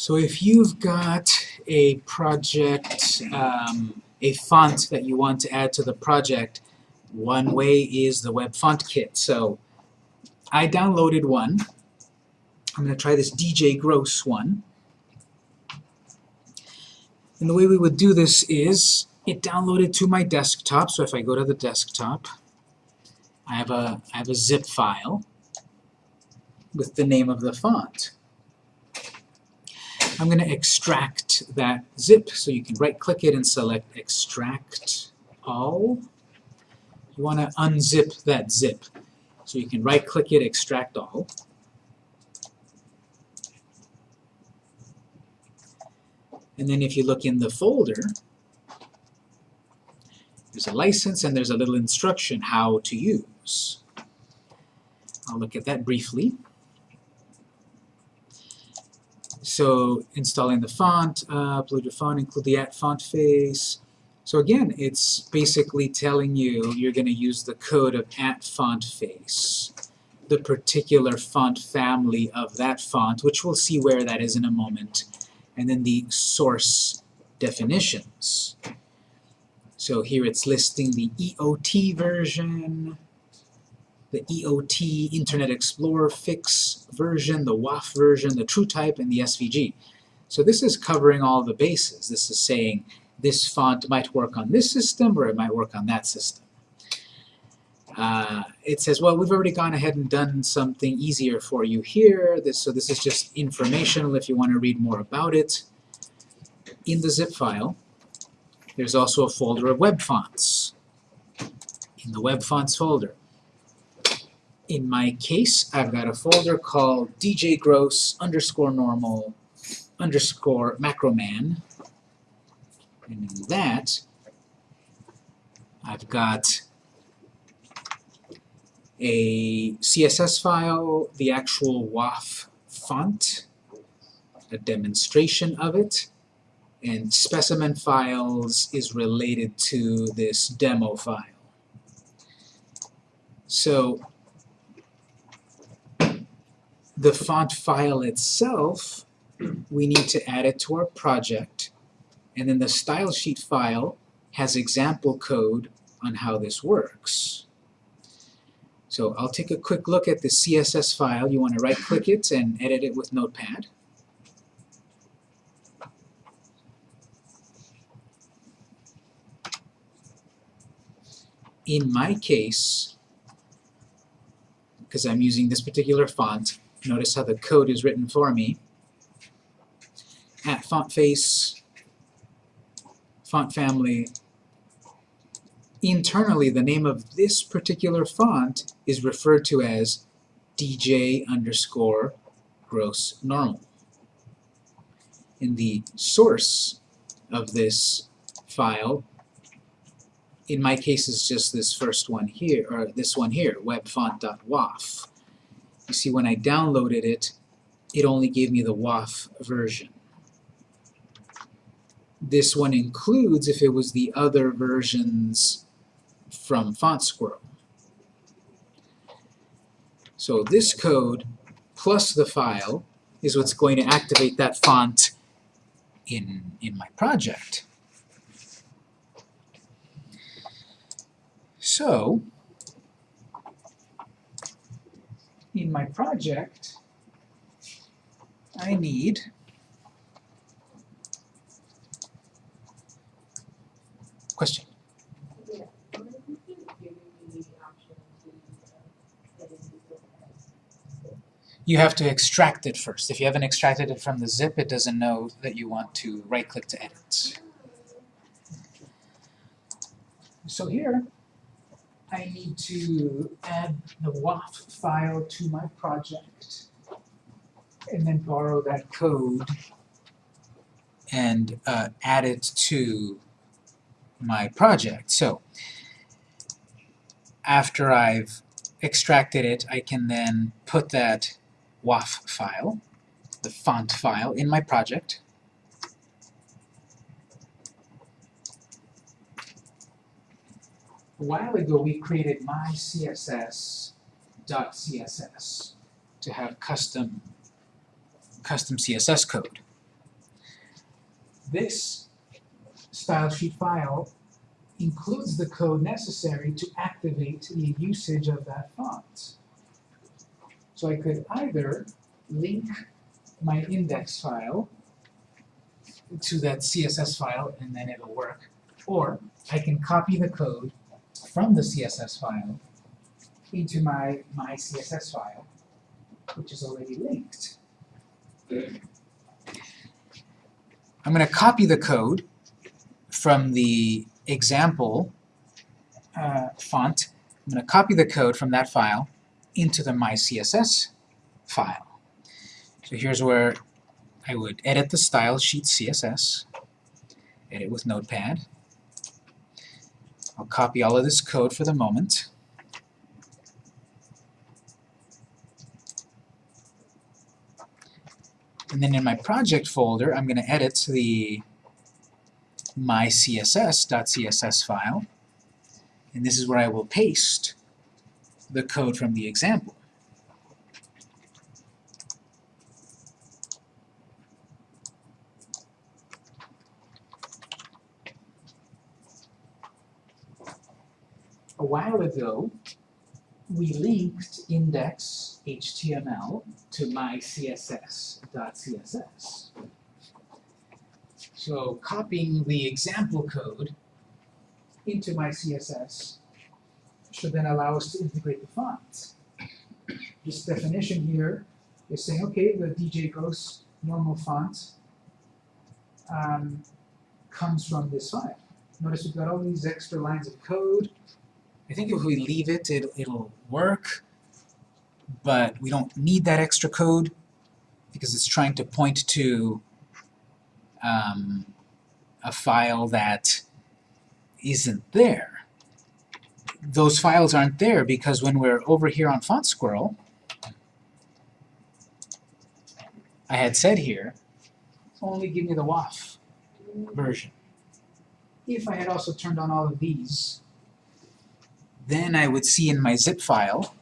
So if you've got a project, um, a font that you want to add to the project, one way is the Web Font Kit. So I downloaded one. I'm going to try this DJ Gross one. And the way we would do this is it downloaded to my desktop. So if I go to the desktop, I have a, I have a zip file with the name of the font. I'm going to extract that zip, so you can right-click it and select Extract All. You want to unzip that zip. So you can right-click it, Extract All. And then if you look in the folder, there's a license and there's a little instruction how to use. I'll look at that briefly. So installing the font, uh, upload your font, include the at font face. So again, it's basically telling you you're going to use the code of at font face, the particular font family of that font, which we'll see where that is in a moment, and then the source definitions. So here it's listing the EOT version, the EOT Internet Explorer Fix version, the WOFF version, the TrueType, and the SVG. So this is covering all the bases. This is saying this font might work on this system or it might work on that system. Uh, it says, well, we've already gone ahead and done something easier for you here. This, so this is just informational if you want to read more about it. In the zip file, there's also a folder of web fonts. In the web fonts folder, in my case, I've got a folder called DJ Gross underscore normal underscore macroman. And in that, I've got a CSS file, the actual WOFF font, a demonstration of it, and specimen files is related to this demo file. So the font file itself, we need to add it to our project, and then the style sheet file has example code on how this works. So I'll take a quick look at the CSS file. You want to right-click it and edit it with Notepad. In my case, because I'm using this particular font, Notice how the code is written for me. At font face, font family. Internally, the name of this particular font is referred to as DJ underscore gross normal. In the source of this file, in my case it's just this first one here, or this one here, webfont.woff. You see, when I downloaded it, it only gave me the WOFF version. This one includes if it was the other versions from FontSquirrel. So this code plus the file is what's going to activate that font in, in my project. So, in my project, I need question. You have to extract it first. If you haven't extracted it from the zip, it doesn't know that you want to right-click to edit. So here, I need to add the WOFF file to my project and then borrow that code and uh, add it to my project. So after I've extracted it, I can then put that WOFF file, the font file, in my project a while ago we created mycss.css to have custom custom CSS code. this style sheet file includes the code necessary to activate the usage of that font. So I could either link my index file to that CSS file and then it'll work, or I can copy the code from the CSS file into my, my CSS file, which is already linked. I'm going to copy the code from the example uh, font. I'm going to copy the code from that file into the my CSS file. So here's where I would edit the style sheet CSS, edit with Notepad. I'll copy all of this code for the moment. And then in my project folder, I'm going to edit the mycss.css file. And this is where I will paste the code from the example. A while ago, we linked index.html to mycss.css. So copying the example code into my CSS should then allow us to integrate the fonts. This definition here is saying, okay, the DJ Gross normal font um, comes from this file. Notice we've got all these extra lines of code. I think if we leave it, it it'll work, but we don't need that extra code because it's trying to point to um, a file that isn't there. Those files aren't there because when we're over here on Font Squirrel, I had said here, only give me the WOFF version. If I had also turned on all of these, then I would see in my zip file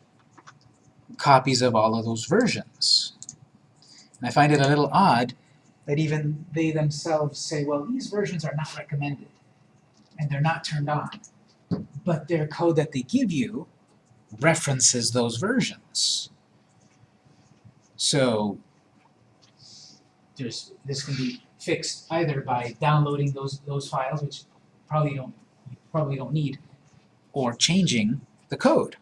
copies of all of those versions. And I find it a little odd that even they themselves say, well, these versions are not recommended, and they're not turned on. But their code that they give you references those versions. So there's this can be fixed either by downloading those those files, which probably don't probably don't need, or changing the code.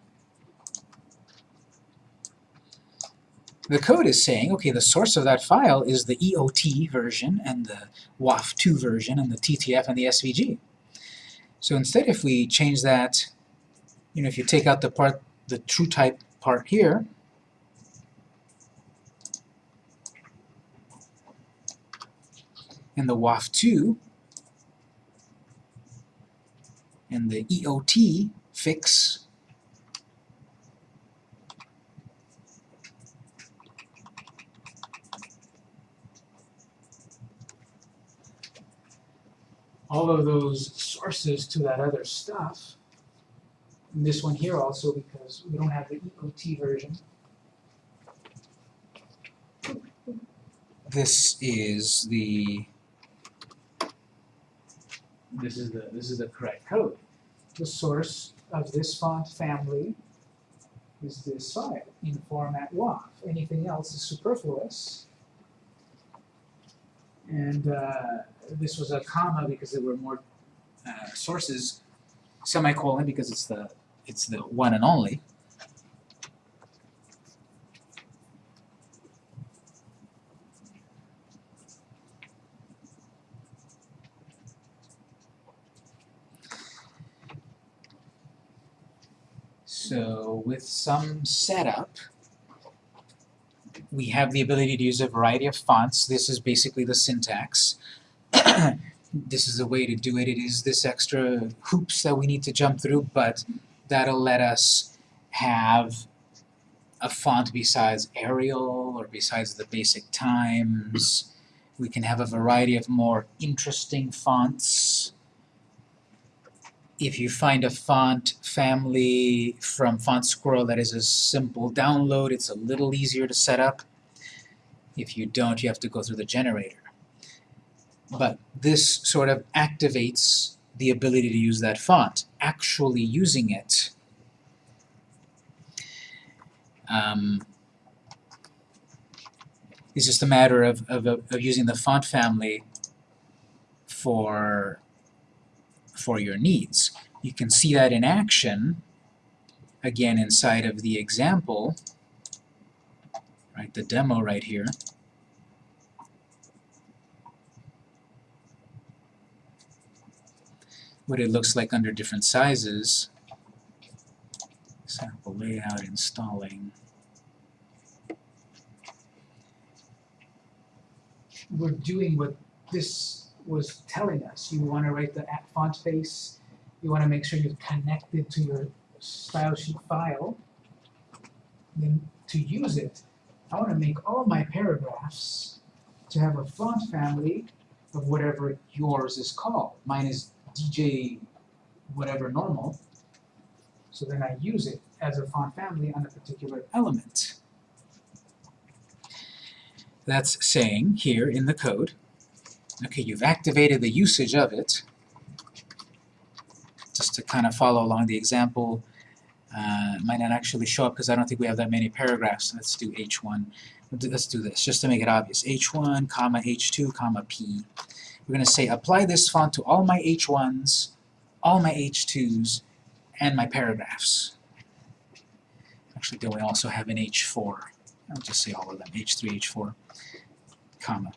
The code is saying, okay, the source of that file is the EOT version and the WOFF2 version and the TTF and the SVG. So instead if we change that, you know, if you take out the part, the true type part here, and the WOFF2 and the EOT fix all of those sources to that other stuff. And this one here also because we don't have the EOT version. This is the this is the this is the correct code. The source of this font family is this file in format WOFF. Anything else is superfluous. And uh, this was a comma because there were more uh, sources, semicolon because it's the it's the one and only. So with some setup, we have the ability to use a variety of fonts. This is basically the syntax. this is the way to do it. It is this extra hoops that we need to jump through, but that'll let us have a font besides Arial or besides the basic Times. We can have a variety of more interesting fonts. If you find a font family from Font Squirrel that is a simple download, it's a little easier to set up. If you don't, you have to go through the generator. but this sort of activates the ability to use that font. Actually using it um, is just a matter of, of, of using the font family for, for your needs. You can see that in action, again inside of the example, right, the demo right here. What it looks like under different sizes. Sample layout installing. We're doing what this was telling us. You want to write the font face. You want to make sure you've connected to your style sheet file. Then to use it, I want to make all my paragraphs to have a font family of whatever yours is called. Mine is DJ whatever normal. So then I use it as a font family on a particular element. That's saying here in the code, okay, you've activated the usage of it, just to kind of follow along the example, uh, might not actually show up because I don't think we have that many paragraphs. Let's do h1. Let's do this, just to make it obvious. h1, comma, h2, comma, p. We're going to say apply this font to all my h1s, all my h2s, and my paragraphs. Actually, then we also have an h4. I'll just say all of them, h3, h4, comma.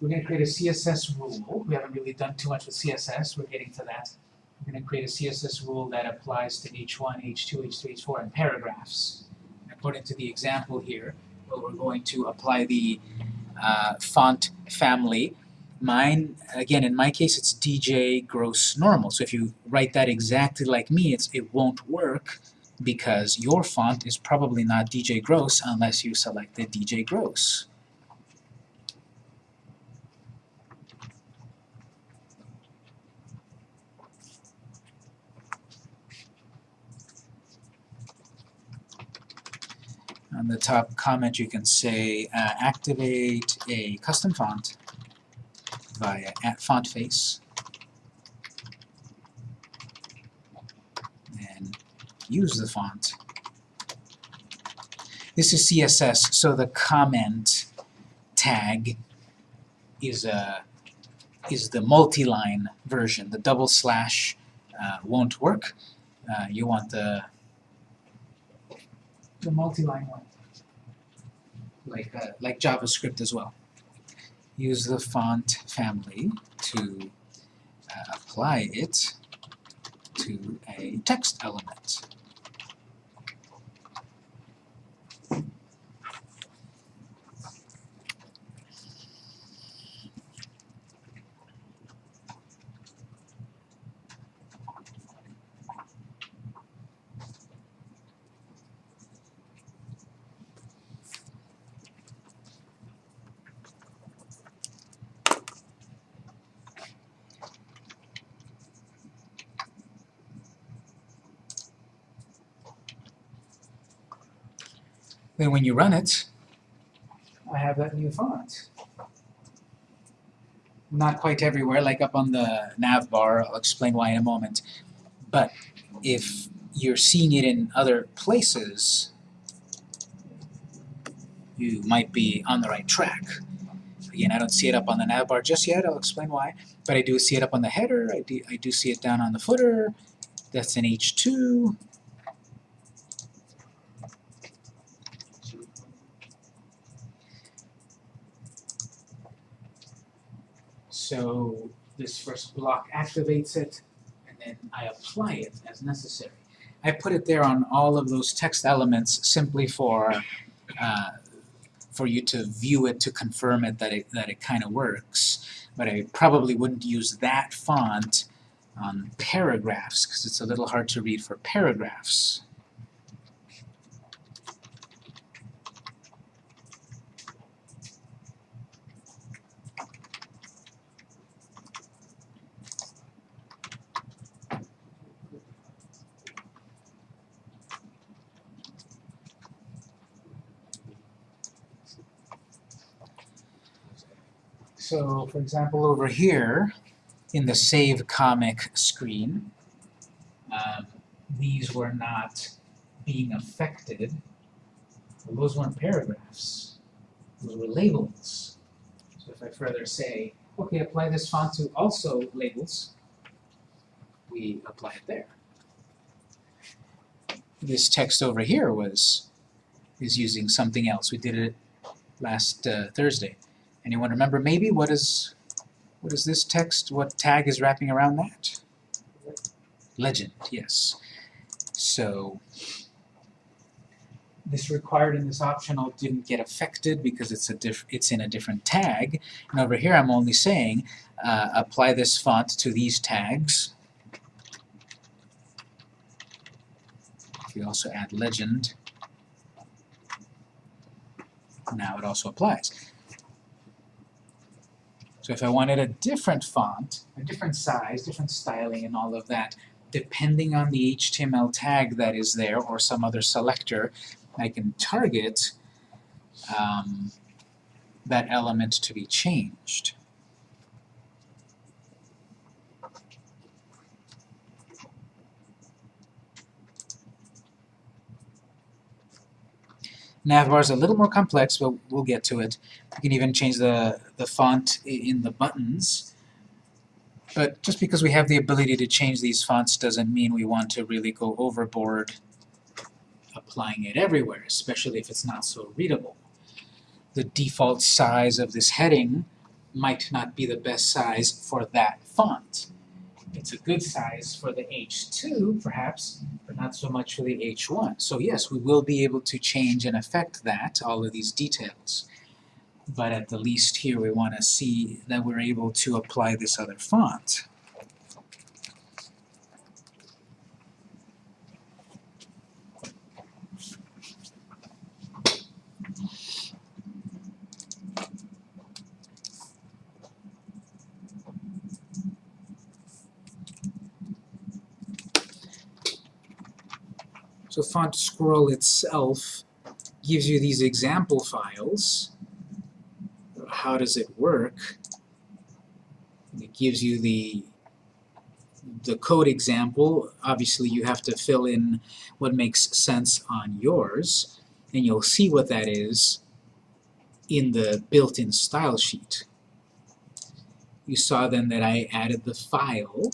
We're going to create a CSS rule. We haven't really done too much with CSS. We're getting to that. We're going to create a CSS rule that applies to h1, h2, h3, h4, and paragraphs. And according to the example here, well, we're going to apply the uh, font family. Mine, again, in my case, it's DJ gross normal. So if you write that exactly like me, it's, it won't work because your font is probably not DJ gross unless you select the DJ gross. On the top comment you can say uh, activate a custom font via at font face and use the font. This is CSS, so the comment tag is a is the multi-line version. The double slash uh, won't work. Uh, you want the the multi-line one, like uh, like JavaScript as well. Use the font family to uh, apply it to a text element. Then when you run it, I have that new font. Not quite everywhere, like up on the nav bar, I'll explain why in a moment. But if you're seeing it in other places, you might be on the right track. Again, I don't see it up on the nav bar just yet, I'll explain why. But I do see it up on the header, I do, I do see it down on the footer, that's in H2, So this first block activates it, and then I apply it as necessary. I put it there on all of those text elements simply for uh, for you to view it to confirm it that it that it kind of works. But I probably wouldn't use that font on paragraphs because it's a little hard to read for paragraphs. So, for example, over here, in the Save Comic screen, um, these were not being affected. Well, those weren't paragraphs. Those were labels. So if I further say, okay, apply this font to also labels, we apply it there. This text over here was is using something else. We did it last uh, Thursday. Anyone remember maybe what is what is this text? What tag is wrapping around that? Legend, yes. So this required and this optional didn't get affected because it's a diff it's in a different tag. And over here I'm only saying uh, apply this font to these tags. If you also add legend, now it also applies. So if I wanted a different font, a different size, different styling and all of that, depending on the HTML tag that is there or some other selector, I can target um, that element to be changed. Navbar is a little more complex, but we'll get to it. You can even change the, the font in the buttons. But just because we have the ability to change these fonts doesn't mean we want to really go overboard applying it everywhere, especially if it's not so readable. The default size of this heading might not be the best size for that font. It's a good size for the H2, perhaps, but not so much for the H1. So yes, we will be able to change and affect that, all of these details. But at the least here we want to see that we're able to apply this other font. So Font Squirrel itself gives you these example files. How does it work? It gives you the the code example. Obviously you have to fill in what makes sense on yours, and you'll see what that is in the built-in style sheet. You saw then that I added the file,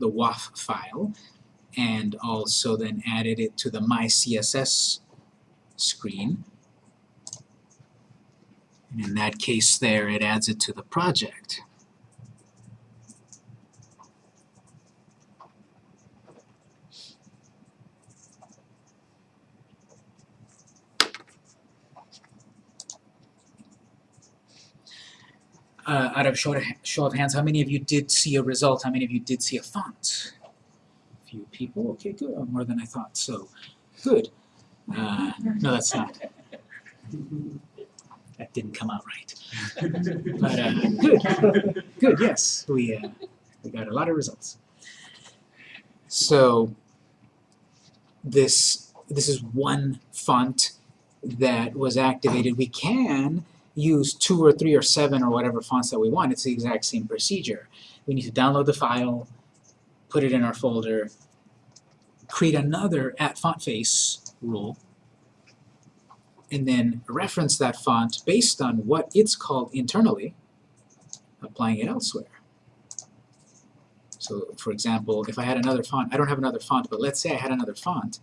the WOFF file, and also then added it to the My CSS screen. And in that case there, it adds it to the project. Uh, out of show, of show of hands, how many of you did see a result? How many of you did see a font? A few people. Okay, good. Oh, more than I thought. So, good. Uh, no, that's not. That didn't come out right. But uh, good. Good, yes. We, uh, we got a lot of results. So, this, this is one font that was activated. We can use two or three or seven or whatever fonts that we want. It's the exact same procedure. We need to download the file, put it in our folder, create another at font face rule, and then reference that font based on what it's called internally, applying it elsewhere. So for example, if I had another font, I don't have another font, but let's say I had another font,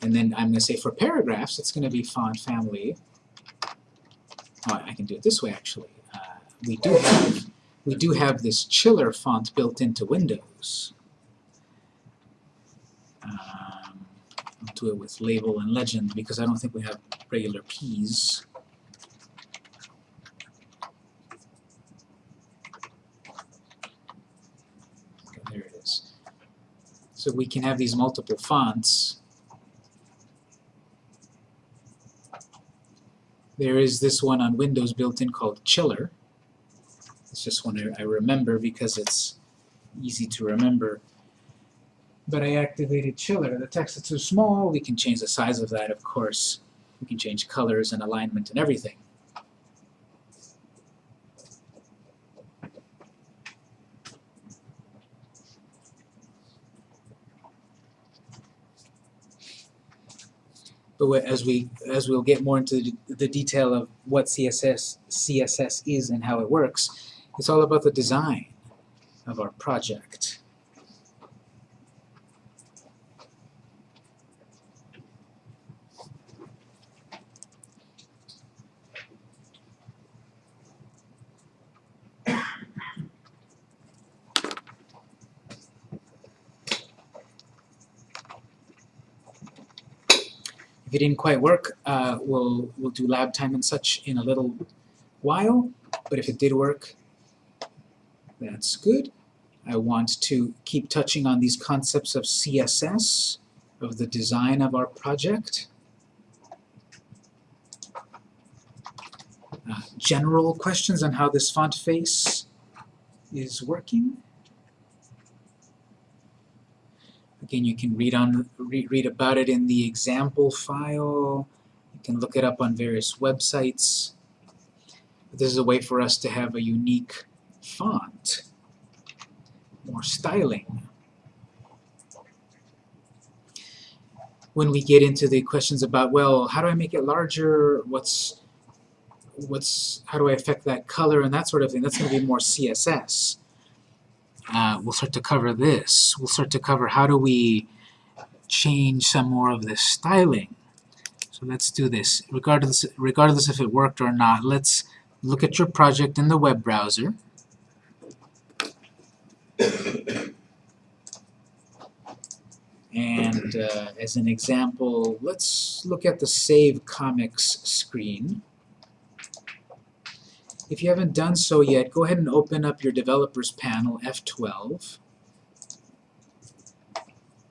and then I'm going to say for paragraphs, it's going to be font family. Oh, I can do it this way actually. Uh, we do have we do have this chiller font built into Windows. Um, I'll do it with label and legend because I don't think we have regular P's. Okay, there it is. So we can have these multiple fonts. There is this one on Windows built in called Chiller. It's just one I remember because it's easy to remember but I activated chiller. The text is too small, we can change the size of that, of course. We can change colors and alignment and everything. But as we as we'll get more into the detail of what CSS CSS is and how it works, it's all about the design of our project. If it didn't quite work, uh, we'll we'll do lab time and such in a little while. But if it did work, that's good. I want to keep touching on these concepts of CSS, of the design of our project. Uh, general questions on how this font face is working. Again, you can read on read, read about it in the example file. You can look it up on various websites. This is a way for us to have a unique font, more styling. When we get into the questions about, well, how do I make it larger? What's what's how do I affect that color and that sort of thing? That's going to be more CSS. Uh, we'll start to cover this. We'll start to cover how do we change some more of this styling. So let's do this. Regardless, regardless if it worked or not, let's look at your project in the web browser. And uh, as an example, let's look at the Save Comics screen. If you haven't done so yet, go ahead and open up your Developers panel, F12.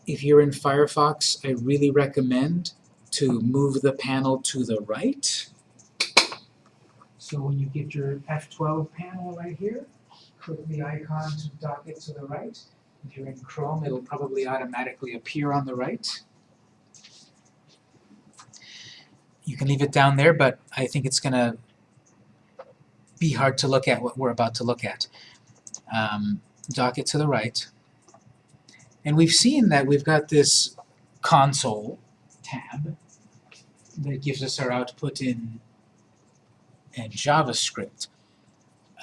If you're in Firefox, I really recommend to move the panel to the right. So when you get your F12 panel right here, click the icon to dock it to the right. If you're in Chrome, it'll probably automatically appear on the right. You can leave it down there, but I think it's going to be hard to look at what we're about to look at. Um, dock it to the right. And we've seen that we've got this console tab that gives us our output in, in JavaScript.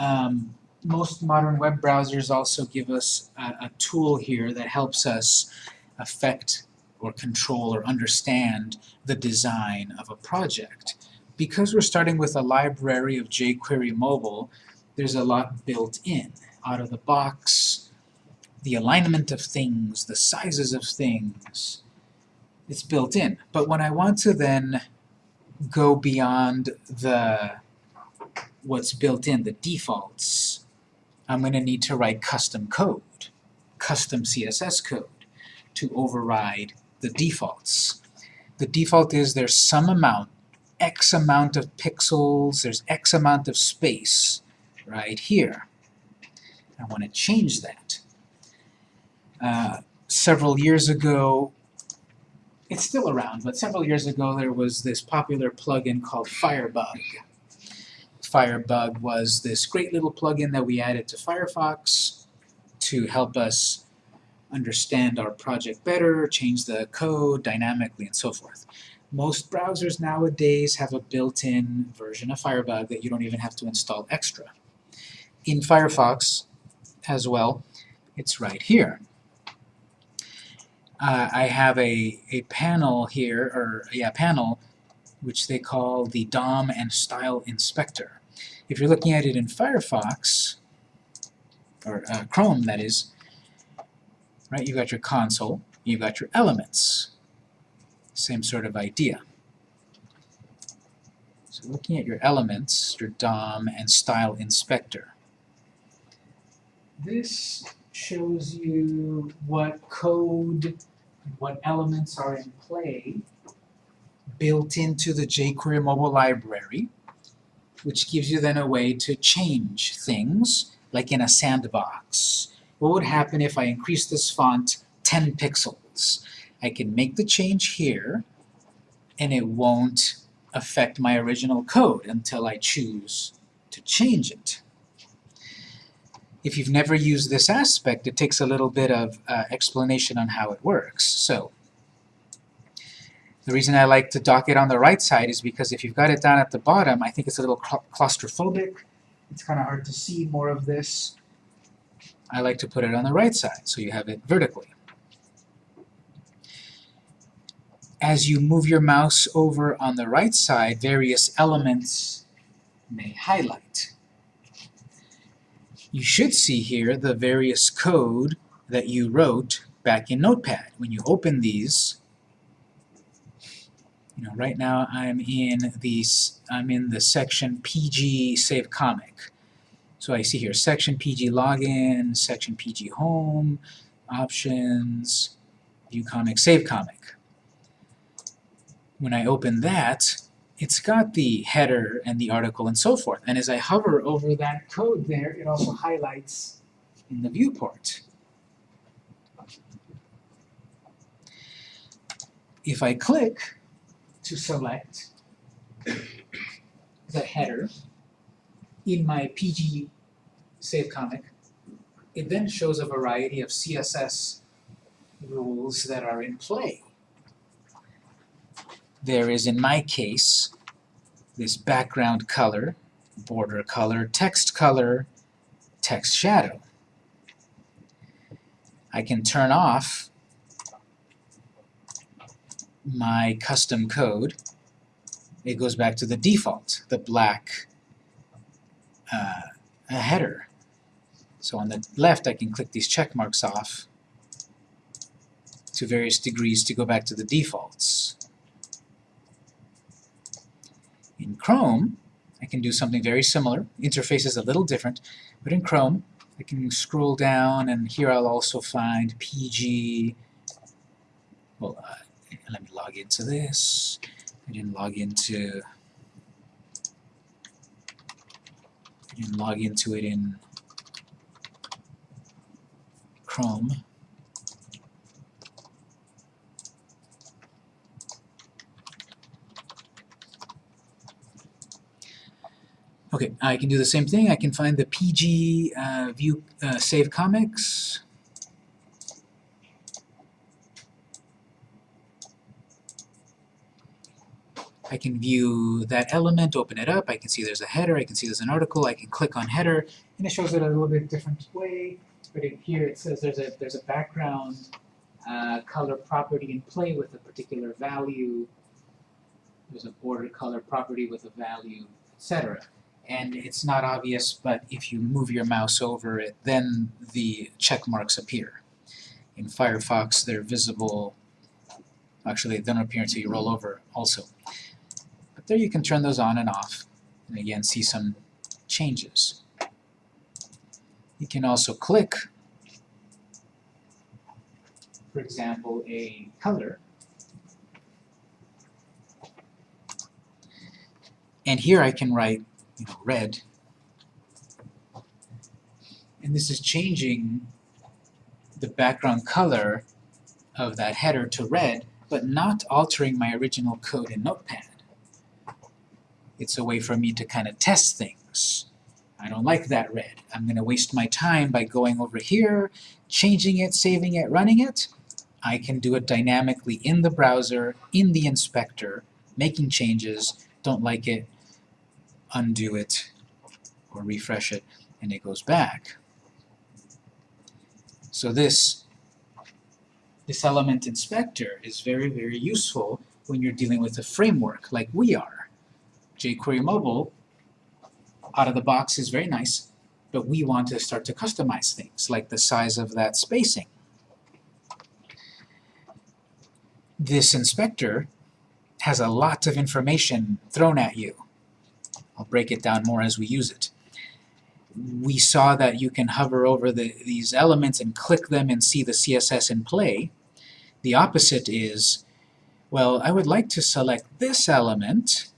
Um, most modern web browsers also give us a, a tool here that helps us affect or control or understand the design of a project. Because we're starting with a library of jQuery mobile, there's a lot built in. Out of the box, the alignment of things, the sizes of things, it's built in. But when I want to then go beyond the what's built in, the defaults, I'm going to need to write custom code, custom CSS code, to override the defaults. The default is there's some amount, X amount of pixels, there's X amount of space right here. I want to change that. Uh, several years ago, it's still around, but several years ago there was this popular plugin called Firebug. Firebug was this great little plugin that we added to Firefox to help us understand our project better, change the code dynamically, and so forth. Most browsers nowadays have a built-in version of Firebug that you don't even have to install extra. In Firefox as well, it's right here. Uh, I have a, a panel here, or yeah, panel, which they call the DOM and Style Inspector. If you're looking at it in Firefox, or uh, Chrome that is, right, you've got your console, you've got your elements. Same sort of idea. So looking at your elements, your DOM and Style Inspector. This shows you what code and what elements are in play built into the jQuery mobile library, which gives you then a way to change things, like in a sandbox. What would happen if I increase this font 10 pixels? I can make the change here, and it won't affect my original code until I choose to change it. If you've never used this aspect, it takes a little bit of uh, explanation on how it works. So, The reason I like to dock it on the right side is because if you've got it down at the bottom, I think it's a little claustrophobic. It's kind of hard to see more of this. I like to put it on the right side, so you have it vertically. As you move your mouse over on the right side, various elements may highlight. You should see here the various code that you wrote back in Notepad. When you open these, you know, right now I'm in these I'm in the section PG Save Comic. So I see here section PG Login, section PG Home, Options, View Comic, Save Comic. When I open that, it's got the header and the article and so forth. And as I hover over that code there, it also highlights in the viewport. If I click to select the header in my PG Save Comic, it then shows a variety of CSS rules that are in play. There is, in my case, this background color, border color, text color, text shadow. I can turn off my custom code. It goes back to the default, the black uh, header. So on the left I can click these check marks off to various degrees to go back to the defaults. In Chrome, I can do something very similar. Interface is a little different, but in Chrome, I can scroll down, and here I'll also find PG. Well, uh, let me log into this. I didn't log into. I didn't log into it in Chrome. Okay, I can do the same thing. I can find the PG uh, view uh, save comics. I can view that element, open it up, I can see there's a header, I can see there's an article, I can click on header, and it shows it a little bit different way. But in here it says there's a, there's a background uh, color property in play with a particular value. There's a border color property with a value, etc and it's not obvious, but if you move your mouse over it, then the check marks appear. In Firefox, they're visible. Actually, they don't appear until you roll over also. But there you can turn those on and off, and again, see some changes. You can also click, for example, a color, and here I can write you know, red. And this is changing the background color of that header to red, but not altering my original code in Notepad. It's a way for me to kind of test things. I don't like that red. I'm going to waste my time by going over here, changing it, saving it, running it. I can do it dynamically in the browser, in the inspector, making changes, don't like it, undo it or refresh it, and it goes back. So this, this element inspector is very, very useful when you're dealing with a framework like we are. jQuery Mobile, out of the box, is very nice, but we want to start to customize things, like the size of that spacing. This inspector has a lot of information thrown at you. I'll break it down more as we use it. We saw that you can hover over the, these elements and click them and see the CSS in play. The opposite is, well, I would like to select this element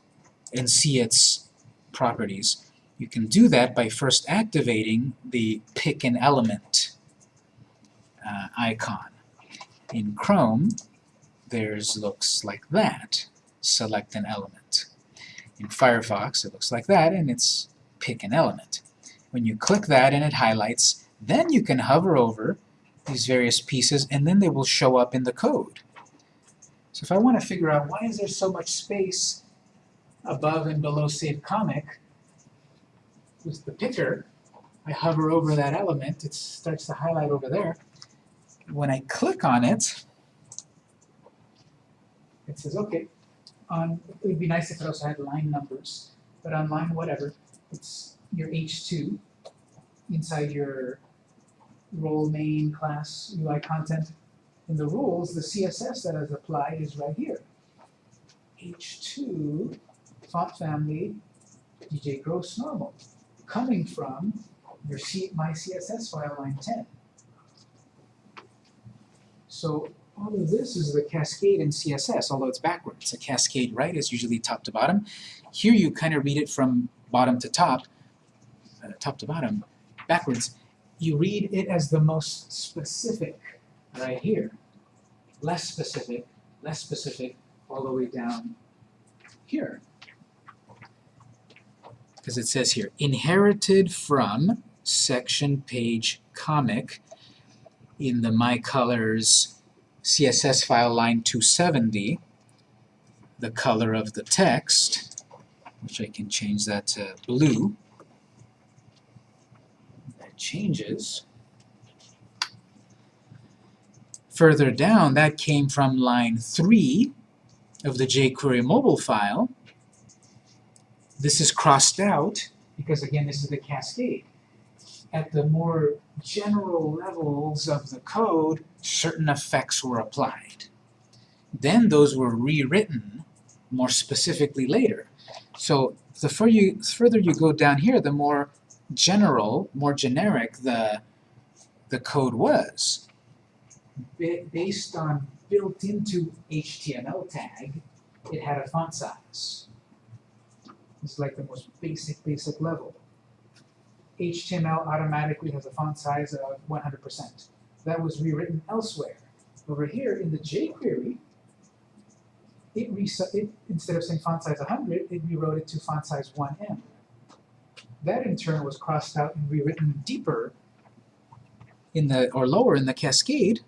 and see its properties. You can do that by first activating the Pick an Element uh, icon. In Chrome, there's looks like that. Select an element. In Firefox, it looks like that, and it's pick an element. When you click that and it highlights, then you can hover over these various pieces, and then they will show up in the code. So if I want to figure out why is there so much space above and below Save Comic, with the picker, I hover over that element, it starts to highlight over there. When I click on it, it says, okay, on, it would be nice if it also had line numbers, but on line whatever, it's your H2 inside your role main class UI content. In the rules, the CSS that is applied is right here. H2 font family DJ Gross normal coming from your C my CSS file line 10. So all of this is the cascade in CSS, although it's backwards. A cascade right is usually top to bottom. Here you kind of read it from bottom to top, uh, top to bottom, backwards. You read it as the most specific right here. Less specific, less specific, all the way down here. Because it says here, inherited from section page comic in the My Colors CSS file line 270, the color of the text, which I can change that to blue. That changes. Further down, that came from line 3 of the jQuery mobile file. This is crossed out because, again, this is the cascade. At the more general levels of the code, certain effects were applied. Then those were rewritten more specifically later. So the further you, further you go down here, the more general, more generic the, the code was. Ba based on built into HTML tag, it had a font size. It's like the most basic, basic level. HTML automatically has a font size of 100%. That was rewritten elsewhere. Over here in the jQuery, it, it instead of saying font size 100, it rewrote it to font size 1em. That in turn was crossed out and rewritten deeper in the or lower in the cascade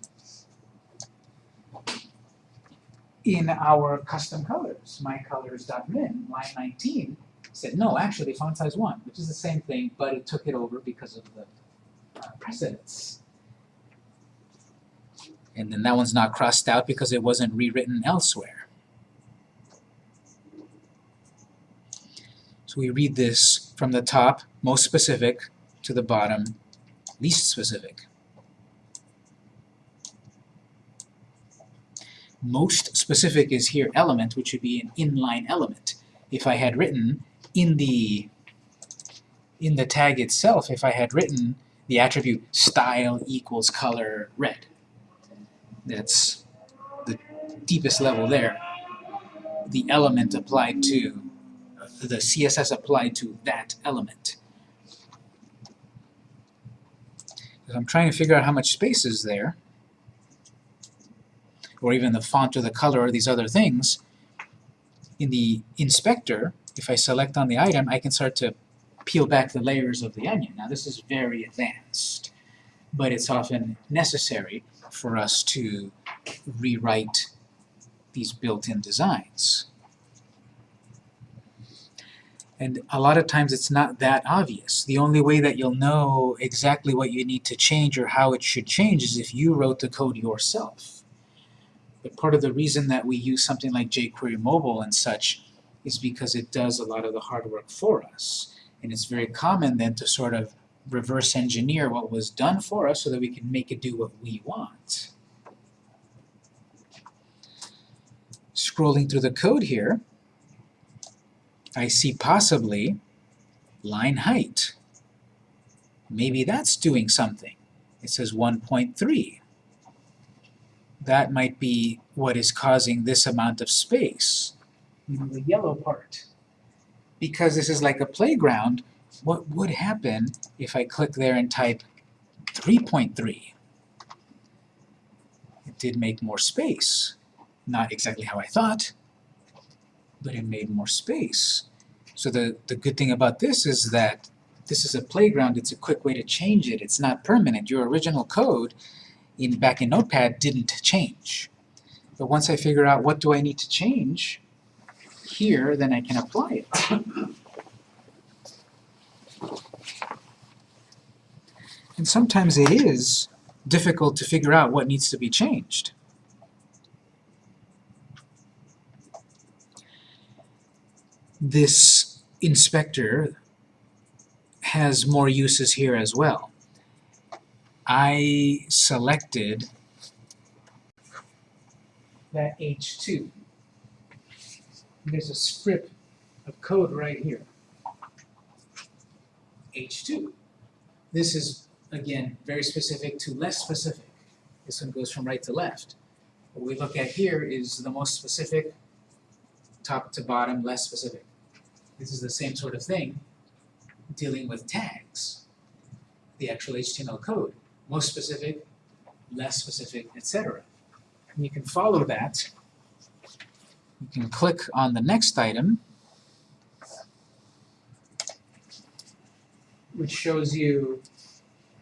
in our custom colors, mycolors.min, line 19, said, no, actually, font size 1, which is the same thing, but it took it over because of the uh, precedence. And then that one's not crossed out because it wasn't rewritten elsewhere. So we read this from the top, most specific, to the bottom, least specific. Most specific is here element, which would be an inline element. If I had written in the in the tag itself, if I had written the attribute style equals color red, that's the deepest level there. The element applied to, the CSS applied to that element. I'm trying to figure out how much space is there, or even the font or the color or these other things, in the inspector, if I select on the item, I can start to peel back the layers of the onion. Now this is very advanced, but it's often necessary for us to rewrite these built-in designs. And a lot of times it's not that obvious. The only way that you'll know exactly what you need to change or how it should change is if you wrote the code yourself. But part of the reason that we use something like jQuery Mobile and such is because it does a lot of the hard work for us. And it's very common then to sort of reverse engineer what was done for us so that we can make it do what we want. Scrolling through the code here, I see possibly line height. Maybe that's doing something. It says 1.3. That might be what is causing this amount of space the yellow part. Because this is like a playground, what would happen if I click there and type 3.3? It did make more space. Not exactly how I thought, but it made more space. So the, the good thing about this is that this is a playground, it's a quick way to change it, it's not permanent. Your original code in back in Notepad didn't change. But once I figure out what do I need to change here, then I can apply it. And sometimes it is difficult to figure out what needs to be changed. This inspector has more uses here as well. I selected that H2. There's a script of code right here. H2. This is, again, very specific to less specific. This one goes from right to left. What we look at here is the most specific, top to bottom, less specific. This is the same sort of thing dealing with tags, the actual HTML code. Most specific, less specific, etc. And you can follow that. You can click on the next item, which shows you,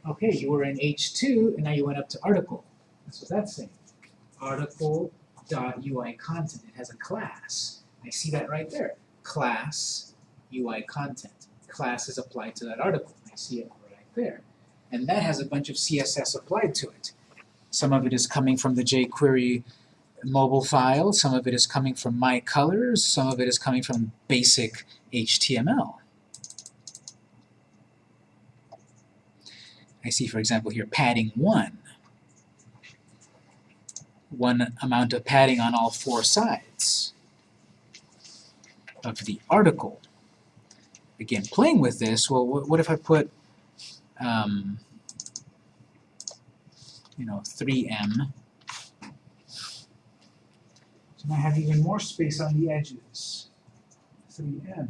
okay, you were in H2, and now you went up to article. That's what that's saying. Article.ui content. It has a class. I see that right there. Class UI content. Class is applied to that article. I see it right there. And that has a bunch of CSS applied to it. Some of it is coming from the jQuery mobile file, some of it is coming from my colors, some of it is coming from basic HTML. I see, for example, here padding 1. One amount of padding on all four sides of the article. Again, playing with this, well, what if I put, um, you know, 3em. So now I have even more space on the edges. 3em.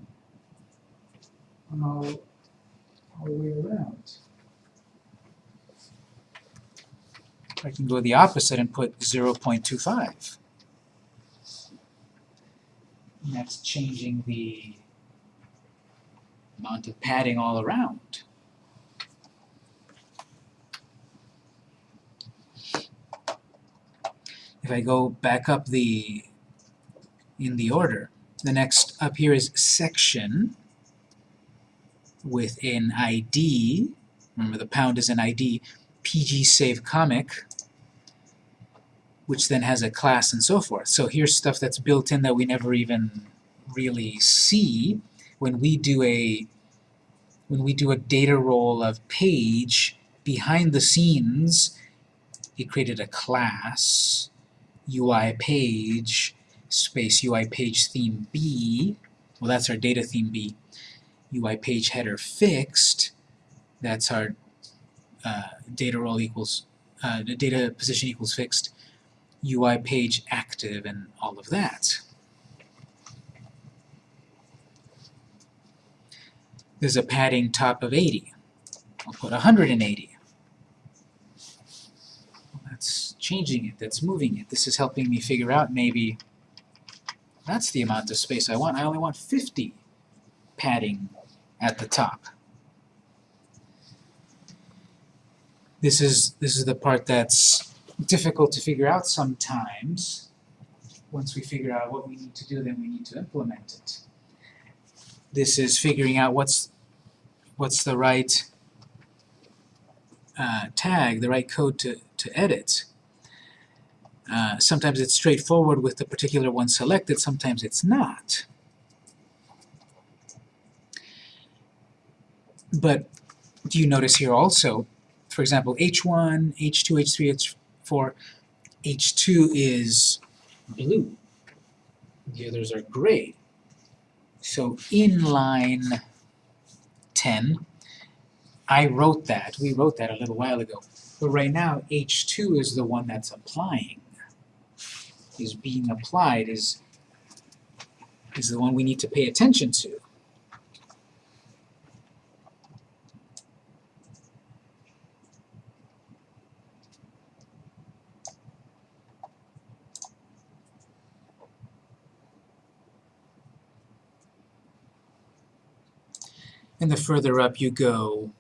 All, all the way around. I can go the opposite and put 0.25. And that's changing the amount of padding all around. If I go back up the in the order, the next up here is section with an ID. Remember the pound is an ID. PG save comic which then has a class and so forth. So here's stuff that's built in that we never even really see when we do a when we do a data role of page behind the scenes it created a class UI page space UI page theme B well that's our data theme B UI page header fixed that's our uh, data role equals uh, the data position equals fixed UI page active and all of that. There's a padding top of 80. I'll put 180. That's changing it, that's moving it. This is helping me figure out maybe that's the amount of space I want. I only want 50 padding at the top. This is, this is the part that's difficult to figure out sometimes. Once we figure out what we need to do, then we need to implement it. This is figuring out what's what's the right uh, tag, the right code to, to edit. Uh, sometimes it's straightforward with the particular one selected, sometimes it's not. But do you notice here also, for example, H1, H2, H3, H4, H2 is blue. The others are gray. So in line 10, I wrote that. We wrote that a little while ago. But right now, H2 is the one that's applying. Is being applied, is, is the one we need to pay attention to. And the further up you go,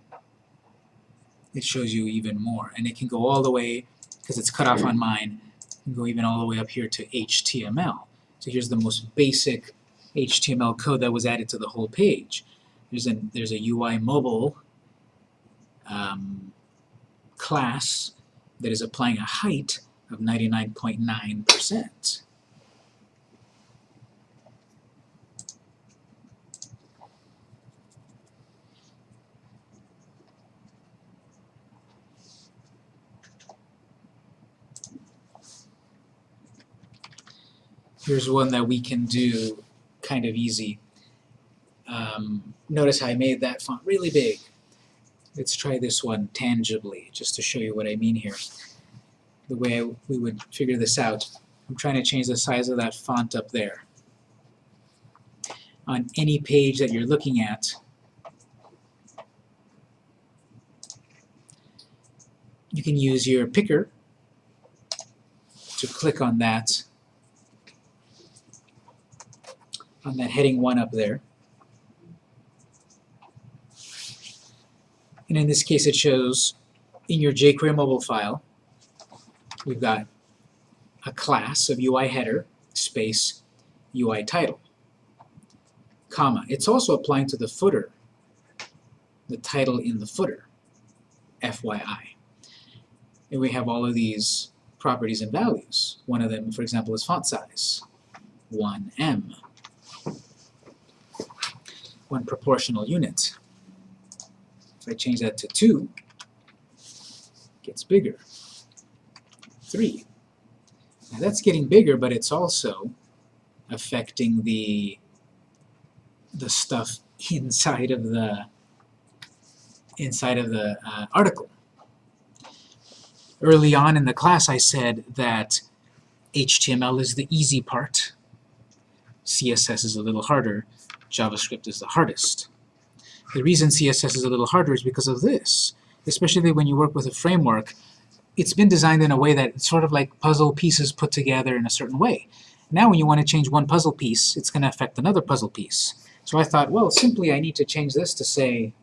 it shows you even more. And it can go all the way, because it's cut off on mine, and go even all the way up here to HTML. So here's the most basic HTML code that was added to the whole page. There's a, there's a UI mobile um, class that is applying a height of 99.9%. Here's one that we can do kind of easy. Um, notice how I made that font really big. Let's try this one tangibly, just to show you what I mean here. The way we would figure this out. I'm trying to change the size of that font up there. On any page that you're looking at, you can use your picker to click on that on that heading 1 up there. And in this case it shows in your jQuery mobile file we've got a class of UI header space UI title comma. It's also applying to the footer, the title in the footer, FYI. And we have all of these properties and values. One of them, for example, is font size, 1em one proportional unit. If I change that to 2, it gets bigger. 3. Now that's getting bigger, but it's also affecting the the stuff inside of the inside of the uh, article. Early on in the class I said that HTML is the easy part, CSS is a little harder, JavaScript is the hardest. The reason CSS is a little harder is because of this. Especially when you work with a framework, it's been designed in a way that it's sort of like puzzle pieces put together in a certain way. Now when you want to change one puzzle piece, it's going to affect another puzzle piece. So I thought, well, simply I need to change this to say,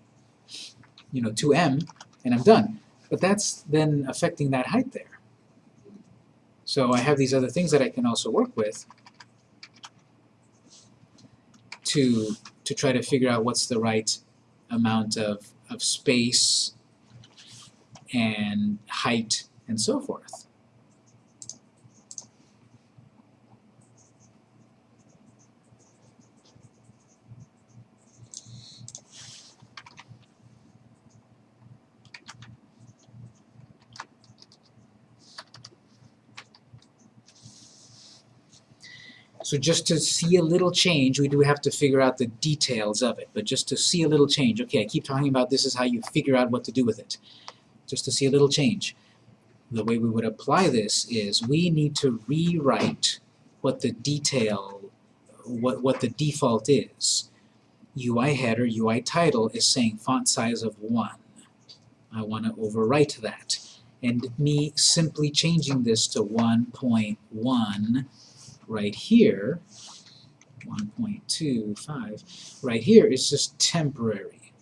you know, 2em, and I'm done. But that's then affecting that height there. So I have these other things that I can also work with to, to try to figure out what's the right amount of, of space and height and so forth. So just to see a little change, we do have to figure out the details of it. But just to see a little change, okay, I keep talking about this is how you figure out what to do with it. Just to see a little change. The way we would apply this is we need to rewrite what the detail, what, what the default is. UI header, UI title is saying font size of 1. I want to overwrite that. And me simply changing this to 1.1 right here, 1.25, right here is just temporary.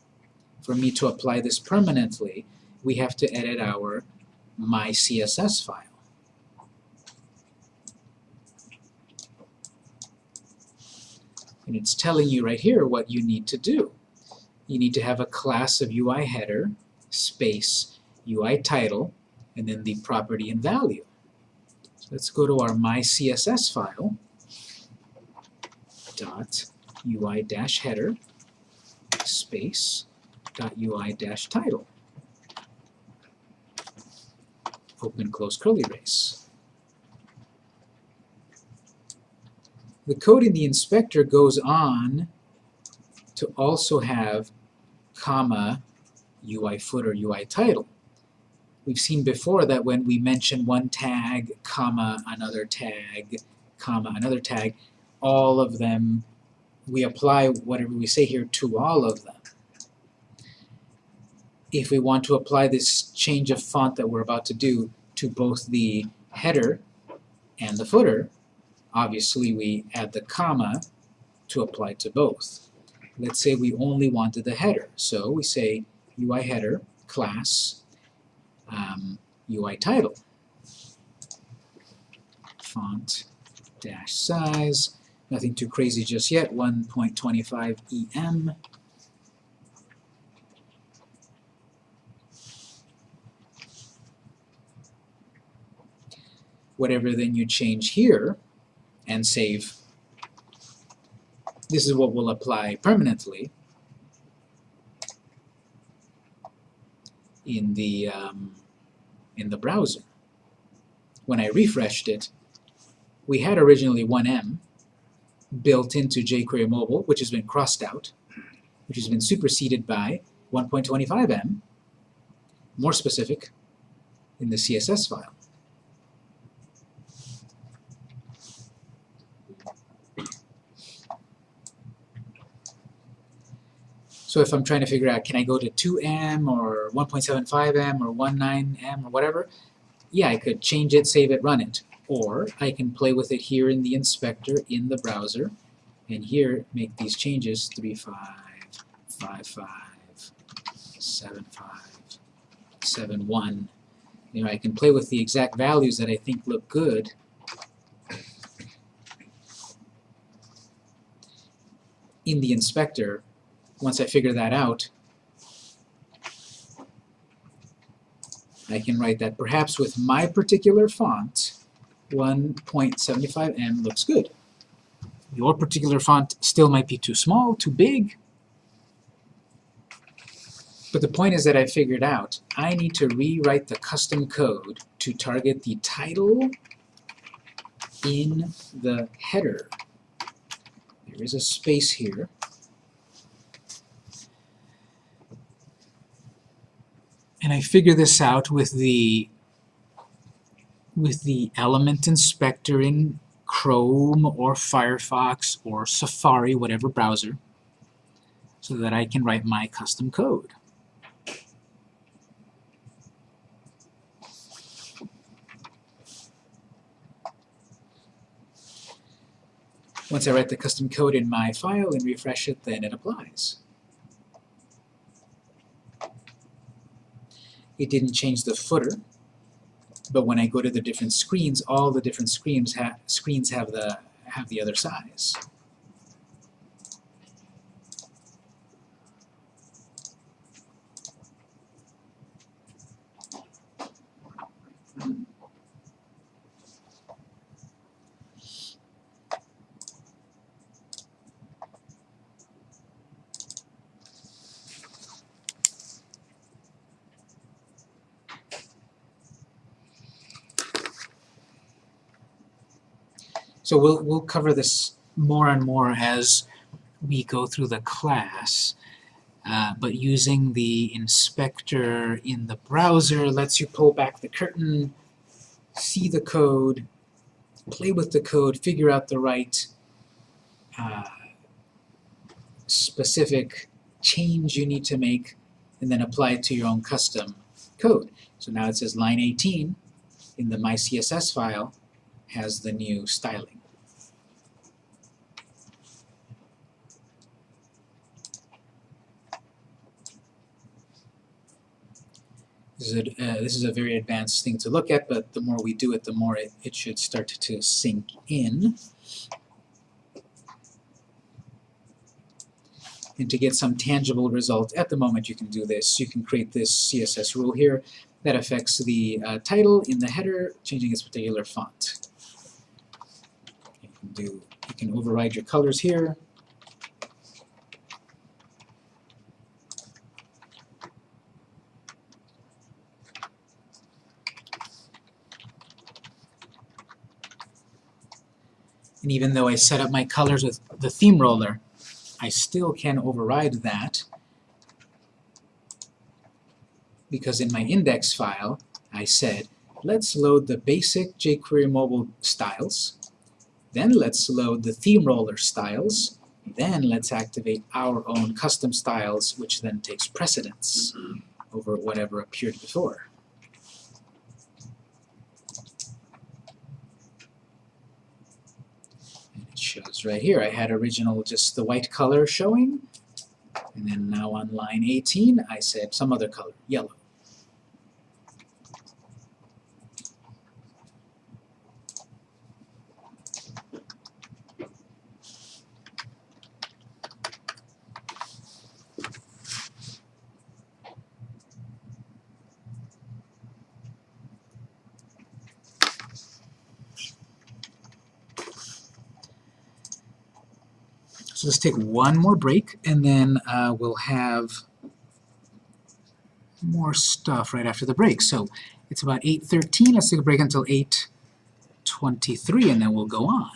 For me to apply this permanently, we have to edit our my CSS file. And it's telling you right here what you need to do. You need to have a class of UI header, space, UI title, and then the property and value. Let's go to our mycss file dot ui dash header space dot ui dash title. Open close curly brace. The code in the inspector goes on to also have comma UI footer UI title. We've seen before that when we mention one tag, comma, another tag, comma, another tag, all of them, we apply whatever we say here to all of them. If we want to apply this change of font that we're about to do to both the header and the footer, obviously we add the comma to apply to both. Let's say we only wanted the header, so we say UI header class um, UI title. font dash size. Nothing too crazy just yet, 1.25 EM. Whatever then you change here and save, this is what will apply permanently in the, um, in the browser. When I refreshed it, we had originally 1em built into jQuery Mobile, which has been crossed out, which has been superseded by 1.25em, more specific, in the CSS file. So if I'm trying to figure out, can I go to 2em or 1.75em or 19em or whatever, yeah, I could change it, save it, run it. Or I can play with it here in the inspector in the browser, and here make these changes to be 5, 5, 5, 7, 5, 7, 1. You know, I can play with the exact values that I think look good. in the inspector, once I figure that out, I can write that perhaps with my particular font, 1.75em looks good. Your particular font still might be too small, too big. But the point is that I figured out I need to rewrite the custom code to target the title in the header. There is a space here. And I figure this out with the with the element inspector in Chrome or Firefox or Safari, whatever browser, so that I can write my custom code. Once I write the custom code in my file and refresh it, then it applies. It didn't change the footer, but when I go to the different screens, all the different screens, screens have the have the other size. So we'll, we'll cover this more and more as we go through the class. Uh, but using the inspector in the browser lets you pull back the curtain, see the code, play with the code, figure out the right uh, specific change you need to make, and then apply it to your own custom code. So now it says line 18 in the mycss file has the new styling. This is, a, uh, this is a very advanced thing to look at, but the more we do it, the more it, it should start to sink in. And to get some tangible result, at the moment you can do this. You can create this CSS rule here that affects the uh, title in the header, changing its particular font. You can, do, you can override your colors here. And even though I set up my colors with the theme roller, I still can override that because in my index file I said, let's load the basic jQuery mobile styles, then let's load the theme roller styles, then let's activate our own custom styles, which then takes precedence mm-hmm. over whatever appeared before. shows right here. I had original just the white color showing, and then now on line 18 I said some other color, yellow. So let's take one more break, and then uh, we'll have more stuff right after the break. So it's about 8.13. Let's take a break until 8.23, and then we'll go on.